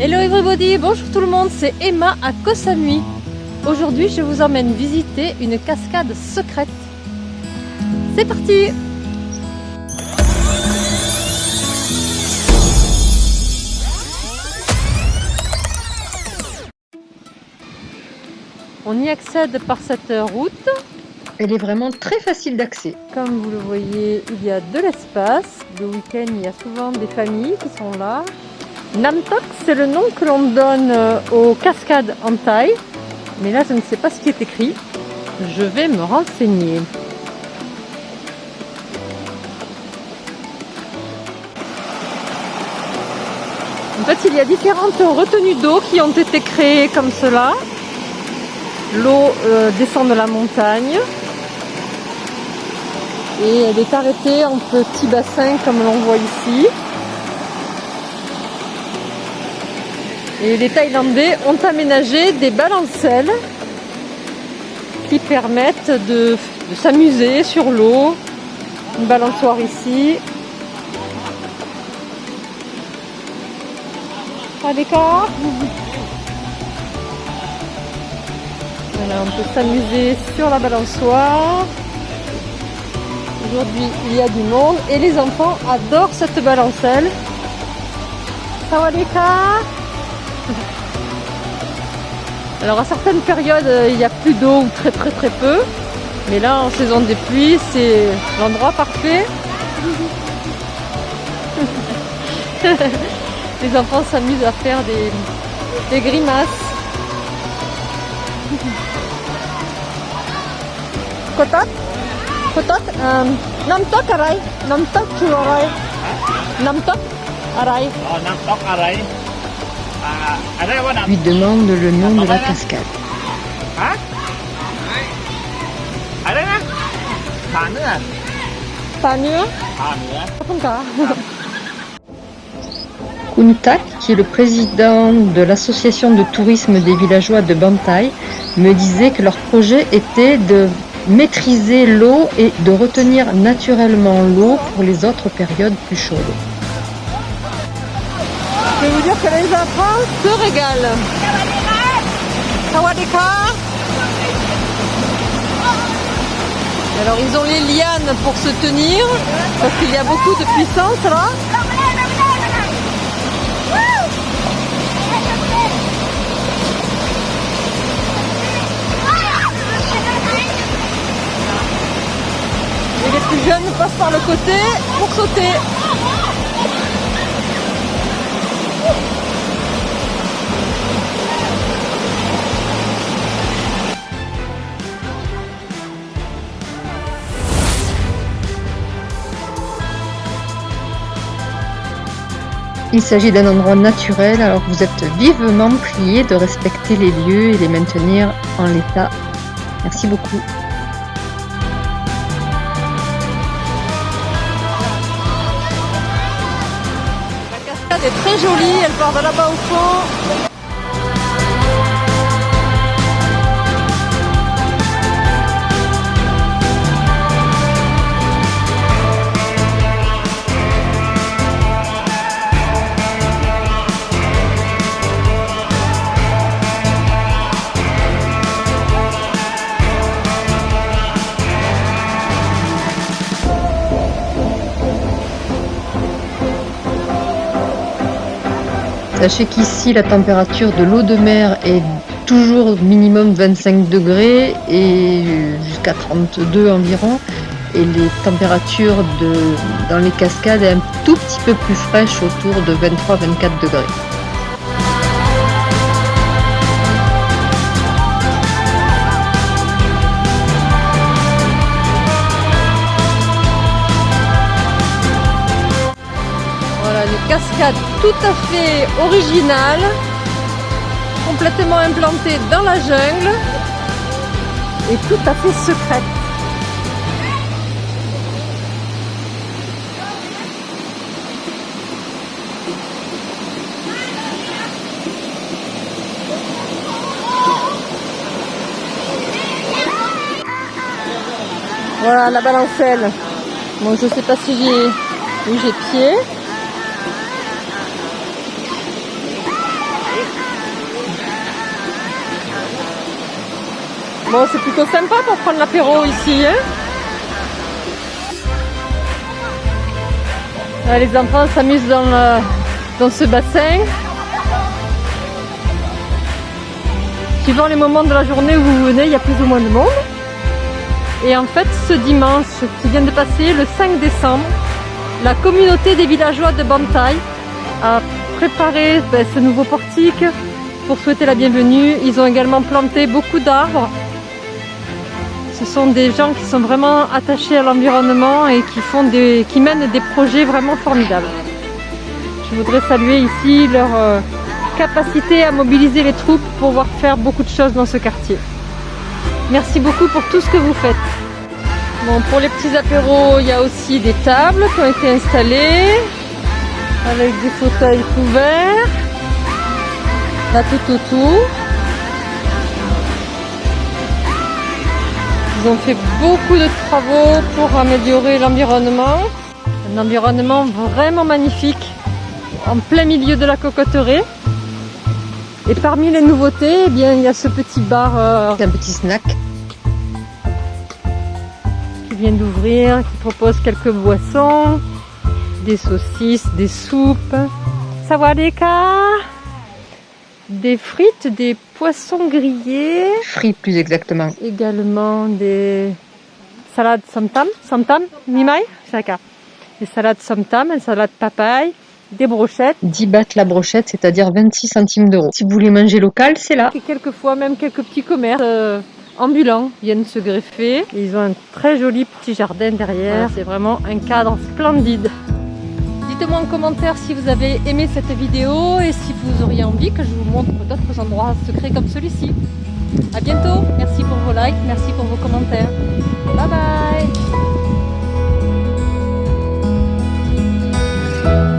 Hello everybody, bonjour tout le monde, c'est Emma à Koh Samui. Aujourd'hui, je vous emmène visiter une cascade secrète. C'est parti On y accède par cette route. Elle est vraiment très facile d'accès. Comme vous le voyez, il y a de l'espace. Le week-end, il y a souvent des familles qui sont là. Namtok, c'est le nom que l'on donne euh, aux cascades en taille. Mais là, je ne sais pas ce qui est écrit. Je vais me renseigner. En fait, il y a différentes retenues d'eau qui ont été créées comme cela. L'eau euh, descend de la montagne et elle est arrêtée en petits bassins comme l'on voit ici. Et les Thaïlandais ont aménagé des balancelles qui permettent de, s'amuser sur l'eau. Une balançoire ici. D'écart Voilà, on peut s'amuser sur la balançoire. Aujourd'hui, il y a du monde et les enfants adorent cette balancelle. Alors à certaines périodes, euh, il n'y a plus d'eau ou très très très peu. Mais là, en saison des pluies, c'est l'endroit parfait. les enfants s'amusent à faire des, des grimaces. Kotak Kotak um, Namtok aray Namtok chuaray Namtok aray Oh, Namtok aray Lui demande le nom de la cascade. Kuntak, qui est le président de l'association de tourisme des villageois de Bantai, me disait que leur projet était de maîtriser l'eau et de retenir naturellement l'eau pour les autres périodes plus chaudes. Je vais vous dire que les enfants se régalent. Sawadika Alors ils ont les lianes pour se tenir parce qu'il y a beaucoup de puissance là. Et les plus jeunes passent par le côté pour sauter. Il s'agit d'un endroit naturel, alors vous êtes vivement prié de respecter les lieux et les maintenir en l'état. Merci beaucoup. La cascade est très jolie, elle part de là-bas au fond. Sachez qu'ici la température de l'eau de mer est toujours minimum 25 degrés et jusqu'à 32 environ. Et les températures dans les cascades est un tout petit peu plus fraîches autour de 23-24 degrés. Tout à fait originale, complètement implantée dans la jungle et tout à fait secrète. Voilà la balancelle. Bon, je sais pas si j'ai pied. Bon, c'est plutôt sympa pour prendre l'apéro ici. Hein les enfants s'amusent dans, dans ce bassin. Suivant les moments de la journée où vous venez, il y a plus ou moins de monde. Et en fait, ce dimanche qui vient de passer, le 5 décembre, la communauté des villageois de Bantai a préparé ben, ce nouveau portique pour souhaiter la bienvenue. Ils ont également planté beaucoup d'arbres. Ce sont des gens qui sont vraiment attachés à l'environnement et qui, mènent des projets vraiment formidables. Je voudrais saluer ici leur euh, capacité à mobiliser les troupes pour pouvoir faire beaucoup de choses dans ce quartier. Merci beaucoup pour tout ce que vous faites. Pour les petits apéros, il y a aussi des tables qui ont été installées avec des fauteuils couverts. Là tout autour. Ils ont fait beaucoup de travaux pour améliorer l'environnement. Un environnement vraiment magnifique en plein milieu de la cocoterie. Et parmi les nouveautés, eh bien, il y a ce petit bar euh, un petit snack. qui vient d'ouvrir, qui propose quelques boissons, des saucisses, des soupes. Sawadeka Des frites, des poissons grillés, Frites plus exactement. également des salades samtam, samtam, mimai, saka. Des salades samtam, une salade papaye, des brochettes. 10 bahts la brochette, c'est-à-dire 26 centimes d'euros. Si vous voulez manger local, c'est là. Et quelquefois même quelques petits commerces euh, ambulants viennent se greffer. Et ils ont un très joli petit jardin derrière. C'est vraiment un cadre splendide dites-moi en commentaire si vous avez aimé cette vidéo et si vous auriez envie que je vous montre d'autres endroits secrets comme celui-ci. A bientôt, merci pour vos likes, merci pour vos commentaires. Bye bye